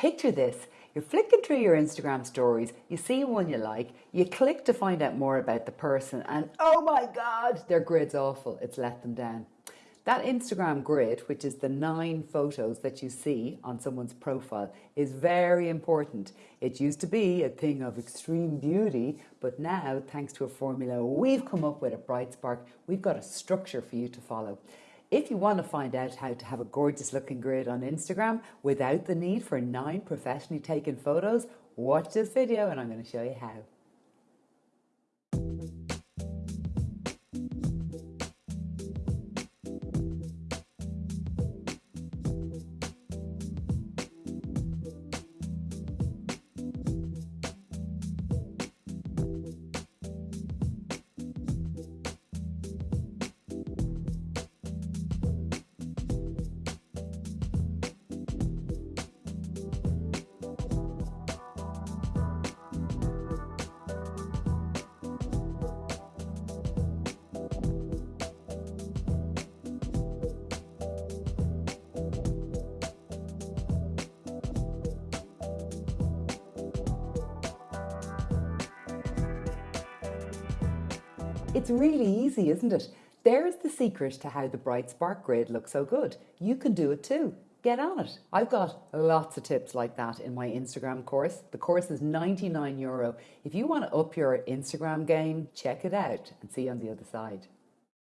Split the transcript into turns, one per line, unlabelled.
Picture this. You're flicking through your Instagram stories, you see one you like, you click to find out more about the person, and oh my God, their grid's awful. It's let them down. That Instagram grid, which is the nine photos that you see on someone's profile, is very important. It used to be a thing of extreme beauty, but now, thanks to a formula we've come up with at Brightspark, we've got a structure for you to follow. If you want to find out how to have a gorgeous looking grid on Instagram without the need for nine professionally taken photos, watch this video and I'm going to show you how. It's really easy, isn't it? There's the secret to how the Bright Spark grid looks so good. You can do it too. Get on it. I've got lots of tips like that in my Instagram course. The course is 99 euro. If you want to up your Instagram game, check it out and see you on the other side.